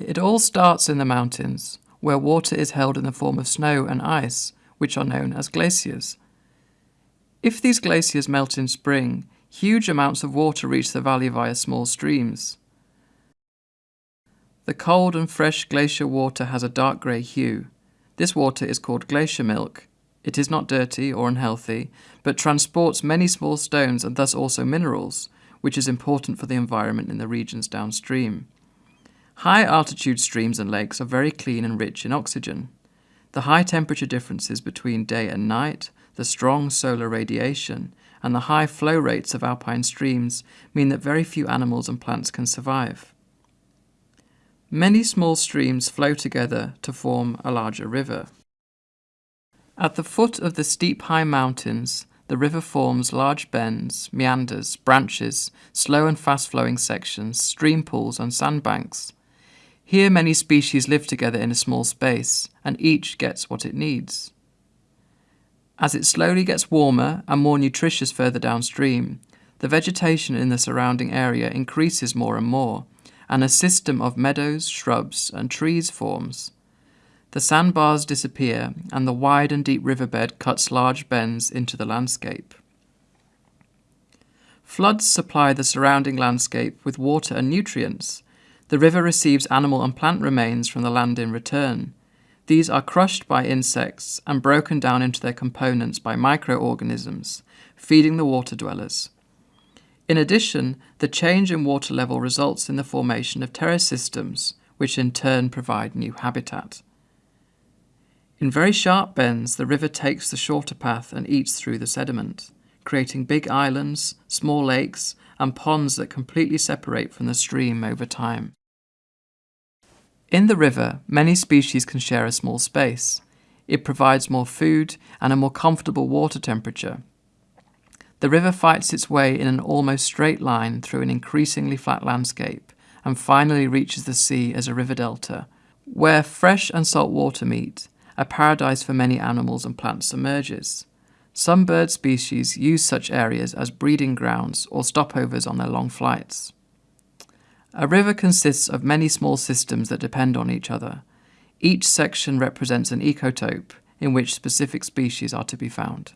It all starts in the mountains, where water is held in the form of snow and ice, which are known as glaciers. If these glaciers melt in spring, huge amounts of water reach the valley via small streams. The cold and fresh glacier water has a dark grey hue. This water is called glacier milk. It is not dirty or unhealthy, but transports many small stones and thus also minerals, which is important for the environment in the regions downstream. High altitude streams and lakes are very clean and rich in oxygen. The high temperature differences between day and night, the strong solar radiation, and the high flow rates of alpine streams mean that very few animals and plants can survive. Many small streams flow together to form a larger river. At the foot of the steep high mountains, the river forms large bends, meanders, branches, slow and fast flowing sections, stream pools, and sandbanks. Here many species live together in a small space, and each gets what it needs. As it slowly gets warmer and more nutritious further downstream, the vegetation in the surrounding area increases more and more, and a system of meadows, shrubs, and trees forms. The sandbars disappear, and the wide and deep riverbed cuts large bends into the landscape. Floods supply the surrounding landscape with water and nutrients, the river receives animal and plant remains from the land in return. These are crushed by insects and broken down into their components by microorganisms, feeding the water dwellers. In addition, the change in water level results in the formation of terrace systems, which in turn provide new habitat. In very sharp bends, the river takes the shorter path and eats through the sediment, creating big islands, small lakes, and ponds that completely separate from the stream over time. In the river, many species can share a small space. It provides more food and a more comfortable water temperature. The river fights its way in an almost straight line through an increasingly flat landscape and finally reaches the sea as a river delta, where fresh and salt water meet, a paradise for many animals and plants emerges. Some bird species use such areas as breeding grounds or stopovers on their long flights. A river consists of many small systems that depend on each other. Each section represents an ecotope in which specific species are to be found.